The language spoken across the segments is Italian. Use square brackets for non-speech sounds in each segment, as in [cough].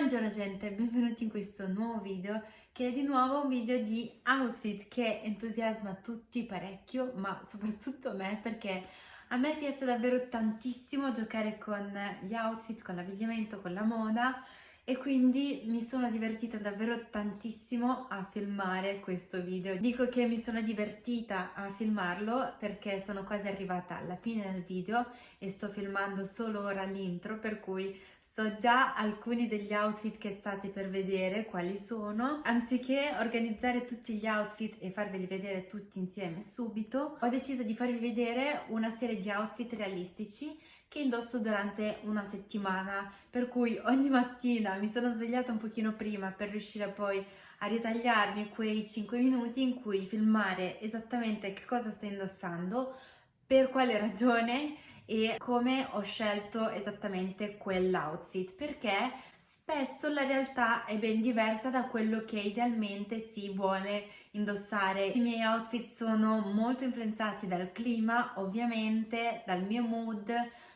Buongiorno gente, benvenuti in questo nuovo video che è di nuovo un video di outfit che entusiasma tutti parecchio ma soprattutto me perché a me piace davvero tantissimo giocare con gli outfit, con l'abbigliamento, con la moda e quindi mi sono divertita davvero tantissimo a filmare questo video. Dico che mi sono divertita a filmarlo perché sono quasi arrivata alla fine del video e sto filmando solo ora l'intro per cui so già alcuni degli outfit che state per vedere quali sono. Anziché organizzare tutti gli outfit e farveli vedere tutti insieme subito, ho deciso di farvi vedere una serie di outfit realistici che indosso durante una settimana, per cui ogni mattina mi sono svegliata un pochino prima per riuscire poi a ritagliarmi quei 5 minuti in cui filmare esattamente che cosa sto indossando, per quale ragione e come ho scelto esattamente quell'outfit perché spesso la realtà è ben diversa da quello che idealmente si vuole indossare. I miei outfit sono molto influenzati dal clima, ovviamente, dal mio mood,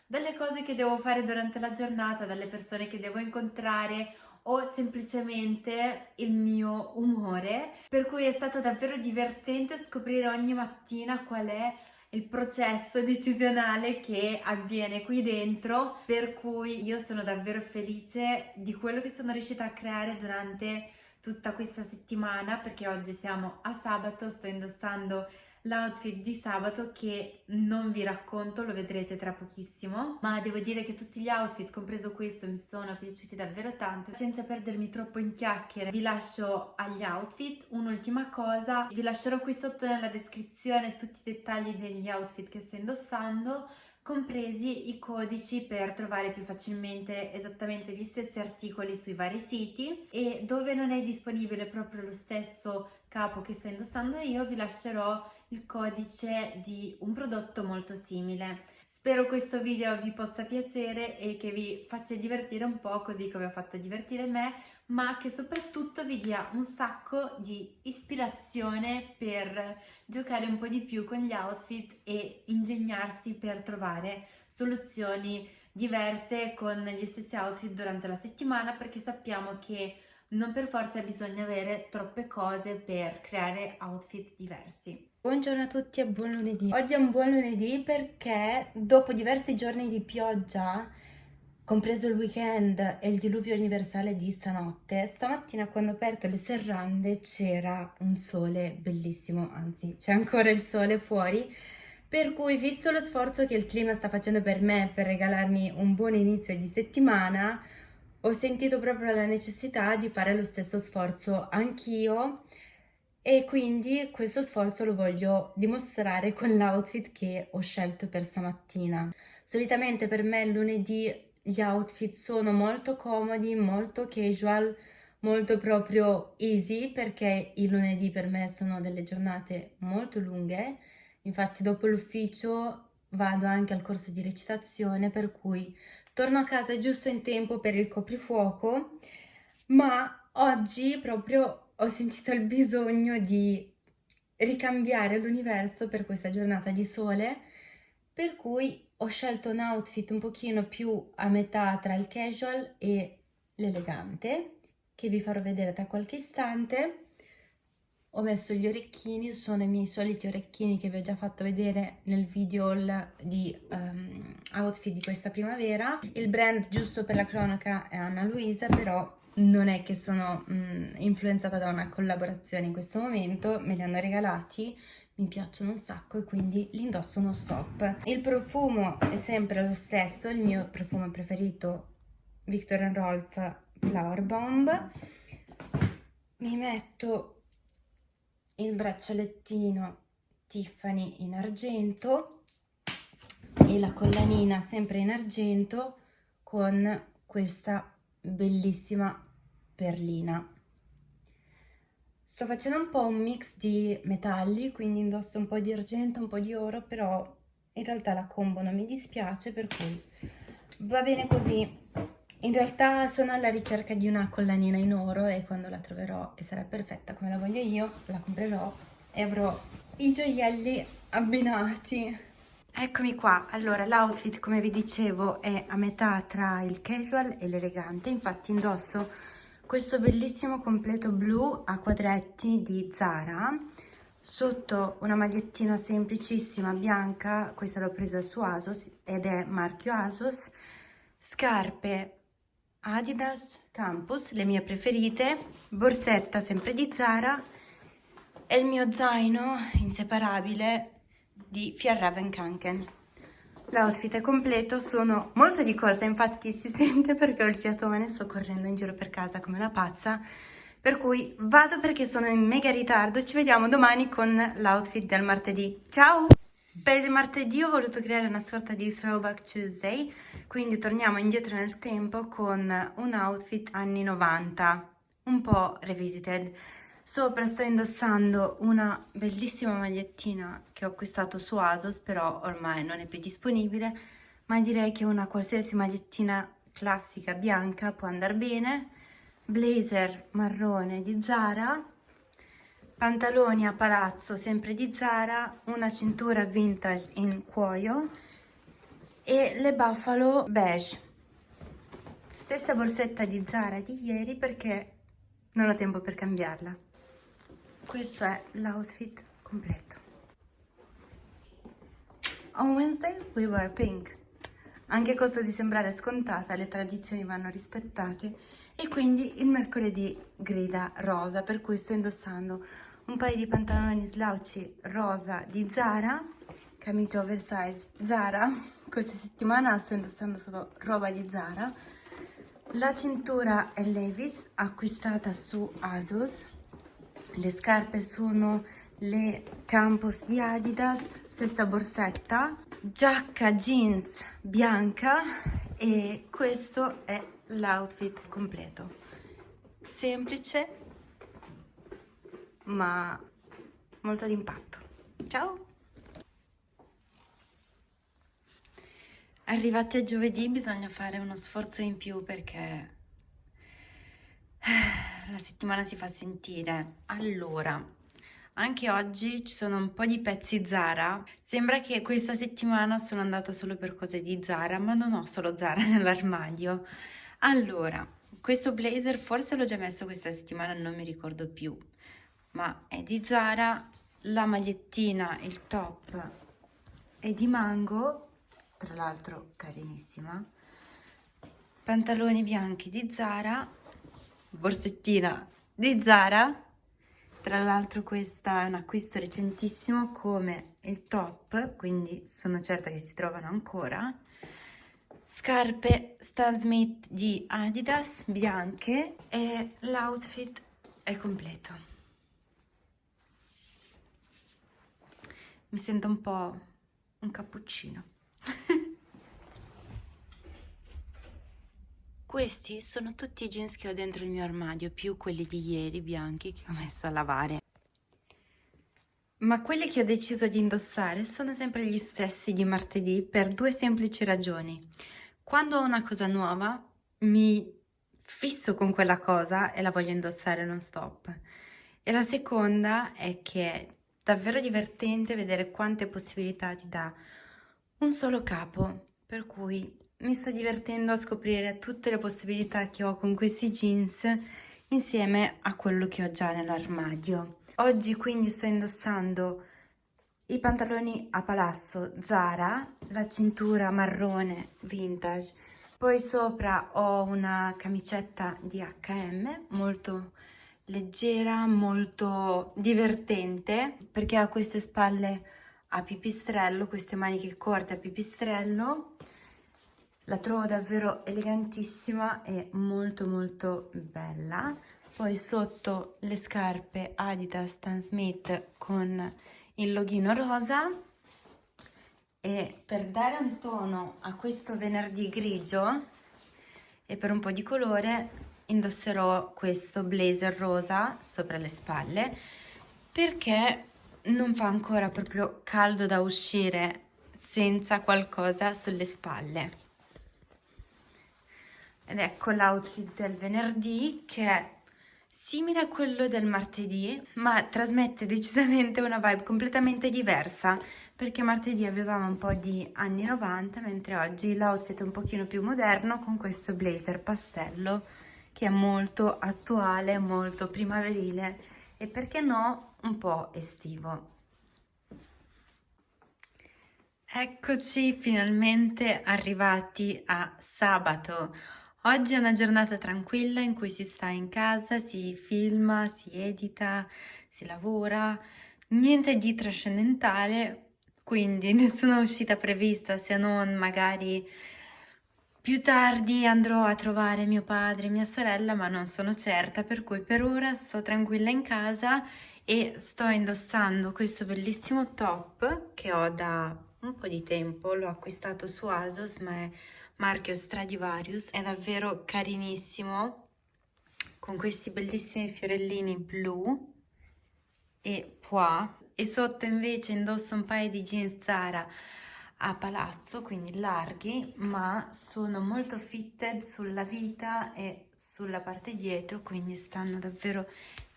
dalle cose che devo fare durante la giornata, dalle persone che devo incontrare o semplicemente il mio umore, per cui è stato davvero divertente scoprire ogni mattina qual è il processo decisionale che avviene qui dentro. Per cui io sono davvero felice di quello che sono riuscita a creare durante tutta questa settimana perché oggi siamo a sabato, sto indossando l'outfit di sabato che non vi racconto, lo vedrete tra pochissimo, ma devo dire che tutti gli outfit, compreso questo, mi sono piaciuti davvero tanto. Senza perdermi troppo in chiacchiere, vi lascio agli outfit. Un'ultima cosa, vi lascerò qui sotto nella descrizione tutti i dettagli degli outfit che sto indossando, compresi i codici per trovare più facilmente esattamente gli stessi articoli sui vari siti e dove non è disponibile proprio lo stesso capo che sto indossando io vi lascerò il codice di un prodotto molto simile. Spero questo video vi possa piacere e che vi faccia divertire un po' così come ha fatto divertire me, ma che soprattutto vi dia un sacco di ispirazione per giocare un po' di più con gli outfit e ingegnarsi per trovare soluzioni diverse con gli stessi outfit durante la settimana perché sappiamo che non per forza bisogna avere troppe cose per creare outfit diversi. Buongiorno a tutti e buon lunedì. Oggi è un buon lunedì perché dopo diversi giorni di pioggia, compreso il weekend e il diluvio universale di stanotte, stamattina quando ho aperto le serrande c'era un sole bellissimo, anzi c'è ancora il sole fuori, per cui visto lo sforzo che il clima sta facendo per me per regalarmi un buon inizio di settimana, ho sentito proprio la necessità di fare lo stesso sforzo anch'io e quindi questo sforzo lo voglio dimostrare con l'outfit che ho scelto per stamattina. Solitamente per me lunedì gli outfit sono molto comodi, molto casual, molto proprio easy perché il lunedì per me sono delle giornate molto lunghe, infatti dopo l'ufficio vado anche al corso di recitazione per cui torno a casa giusto in tempo per il coprifuoco, ma oggi proprio ho sentito il bisogno di ricambiare l'universo per questa giornata di sole, per cui ho scelto un outfit un pochino più a metà tra il casual e l'elegante, che vi farò vedere tra qualche istante ho messo gli orecchini, sono i miei soliti orecchini che vi ho già fatto vedere nel video di um, outfit di questa primavera. Il brand giusto per la cronaca è Anna Luisa, però non è che sono um, influenzata da una collaborazione in questo momento, me li hanno regalati, mi piacciono un sacco e quindi li indosso uno stop. Il profumo è sempre lo stesso, il mio profumo preferito Victor Rolf Flower Bomb. Mi metto il braccialettino Tiffany in argento e la collanina sempre in argento con questa bellissima perlina. Sto facendo un po' un mix di metalli, quindi indosso un po' di argento, un po' di oro, però in realtà la combo non mi dispiace, per cui va bene così. In realtà sono alla ricerca di una collanina in oro e quando la troverò e sarà perfetta come la voglio io, la comprerò e avrò i gioielli abbinati. Eccomi qua, allora l'outfit come vi dicevo è a metà tra il casual e l'elegante, infatti indosso questo bellissimo completo blu a quadretti di Zara, sotto una magliettina semplicissima bianca, questa l'ho presa su Asos ed è marchio Asos, scarpe Adidas Campus, le mie preferite, borsetta sempre di Zara e il mio zaino inseparabile di Fjärraven Kanken. L'outfit è completo, sono molto di corsa, infatti si [laughs] sente perché ho il fiatone, sto correndo in giro per casa come una pazza, per cui vado perché sono in mega ritardo, ci vediamo domani con l'outfit del martedì. Ciao! Per il martedì ho voluto creare una sorta di throwback Tuesday, quindi torniamo indietro nel tempo con un outfit anni 90, un po' revisited. Sopra sto indossando una bellissima magliettina che ho acquistato su Asos, però ormai non è più disponibile, ma direi che una qualsiasi magliettina classica bianca può andare bene. Blazer marrone di Zara, pantaloni a palazzo sempre di Zara, una cintura vintage in cuoio e le buffalo beige. Stessa borsetta di Zara di ieri perché non ho tempo per cambiarla. Questo è l'outfit completo. On Wednesday we wear pink. Anche a costo di sembrare scontata le tradizioni vanno rispettate e quindi il mercoledì grida rosa per cui sto indossando un paio di pantaloni slouchy rosa di Zara camicia oversize Zara. Questa settimana sto indossando solo roba di Zara. La cintura è Levis acquistata su Asos le scarpe sono le Campus di Adidas, stessa borsetta, giacca jeans bianca e questo è l'outfit completo. Semplice ma molto d'impatto. Ciao! Arrivati a giovedì bisogna fare uno sforzo in più perché la settimana si fa sentire. Allora, anche oggi ci sono un po' di pezzi Zara. Sembra che questa settimana sono andata solo per cose di Zara, ma non ho solo Zara [laughs] nell'armadio. Allora, questo blazer forse l'ho già messo questa settimana, non mi ricordo più, ma è di Zara. La magliettina, il top è di Mango, tra l'altro carinissima. Pantaloni bianchi di Zara borsettina di Zara tra l'altro questa è un acquisto recentissimo come il top quindi sono certa che si trovano ancora scarpe Stan Smith di Adidas bianche e l'outfit è completo mi sento un po' un cappuccino [laughs] Questi sono tutti i jeans che ho dentro il mio armadio, più quelli di ieri bianchi che ho messo a lavare. Ma quelli che ho deciso di indossare sono sempre gli stessi di martedì per due semplici ragioni. Quando ho una cosa nuova mi fisso con quella cosa e la voglio indossare non stop. E la seconda è che davvero divertente vedere quante possibilità ti dà un solo capo, per cui mi sto divertendo a scoprire tutte le possibilità che ho con questi jeans insieme a quello che ho già nell'armadio. Oggi quindi sto indossando i pantaloni a palazzo Zara, la cintura marrone vintage, poi sopra ho una camicetta di H&M molto leggera, molto divertente perché ha queste spalle a pipistrello, queste maniche corte a pipistrello. La trovo davvero elegantissima e molto molto bella. Poi sotto le scarpe Adidas Stan Smith con il loghino rosa. E per dare un tono a questo venerdì grigio e per un po' di colore indosserò questo blazer rosa sopra le spalle perché non fa ancora proprio caldo da uscire senza qualcosa sulle spalle. Ed ecco l'outfit del venerdì che è simile a quello del martedì ma trasmette decisamente una vibe completamente diversa perché martedì avevamo un po' di anni 90 mentre oggi l'outfit è un pochino più moderno con questo blazer pastello che è molto attuale, molto primaverile e perché no un po' estivo. Eccoci finalmente arrivati a sabato. Oggi è una giornata tranquilla in cui si sta in casa, si filma, si edita, si lavora, niente di trascendentale, quindi [laughs] nessuna uscita prevista se non magari più tardi andrò a trovare mio padre e mia sorella, ma non sono certa, per cui per ora sto tranquilla in casa e sto indossando questo bellissimo top che ho da un po' di tempo, l'ho acquistato su ASOS, ma è marchio Stradivarius, è davvero carinissimo, con questi bellissimi fiorellini blu e pois, e sotto invece indosso un paio di jeans Zara a palazzo, quindi larghi, ma sono molto fitted sulla vita e sulla parte dietro, quindi stanno davvero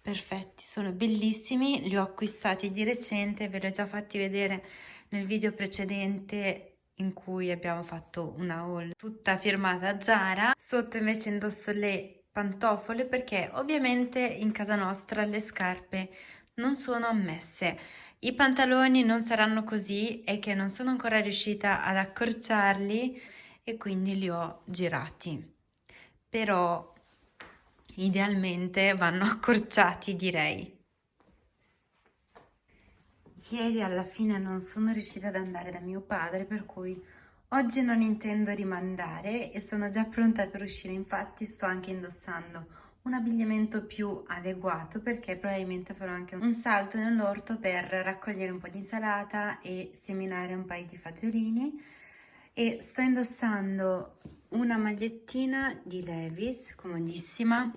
perfetti, sono bellissimi, li ho acquistati di recente, ve li ho già fatti vedere nel video precedente in cui abbiamo fatto una haul tutta firmata Zara, sotto invece indosso le pantofole perché ovviamente in casa nostra le scarpe non sono ammesse i pantaloni non saranno così e che non sono ancora riuscita ad accorciarli e quindi li ho girati. Però idealmente vanno [laughs] accorciati direi. Ieri alla fine non sono riuscita ad andare da mio padre per cui oggi non intendo rimandare e sono già pronta per uscire infatti sto anche indossando un abbigliamento più adeguato perché probabilmente farò anche un salto nell'orto per raccogliere un po' di insalata e seminare un paio di fagiolini. E sto indossando una magliettina di Levis comodissima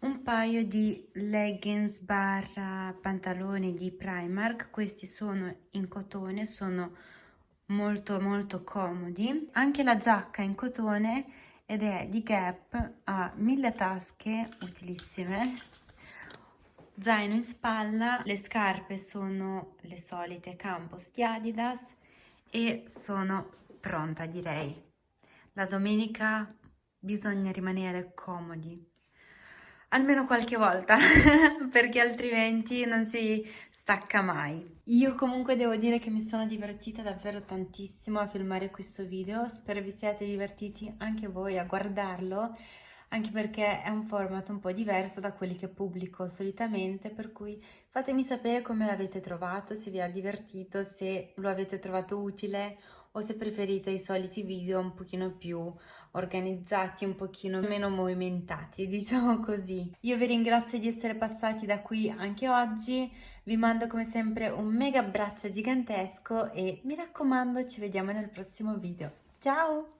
un paio di leggings barra pantaloni di Primark. Questi sono in cotone sono molto molto comodi. Anche la giacca in cotone ed è di Gap, ha mille tasche utilissime, zaino in spalla, le scarpe sono le solite Campos di Adidas e sono pronta direi. La domenica bisogna rimanere comodi, almeno qualche volta [laughs] perché altrimenti non si stacca mai. Io comunque devo dire che mi sono divertita davvero tantissimo a filmare questo video, spero vi siate divertiti anche voi a guardarlo anche perché è un format un po' diverso da quelli che pubblico solitamente, per cui fatemi sapere come l'avete trovato, se vi ha divertito, se lo avete trovato utile o se preferite i soliti video un pochino più organizzati, un pochino meno movimentati, [laughs] diciamo così. Io vi ringrazio di essere passati da qui anche oggi, vi mando come sempre un mega abbraccio gigantesco e mi raccomando ci vediamo nel prossimo video. Ciao!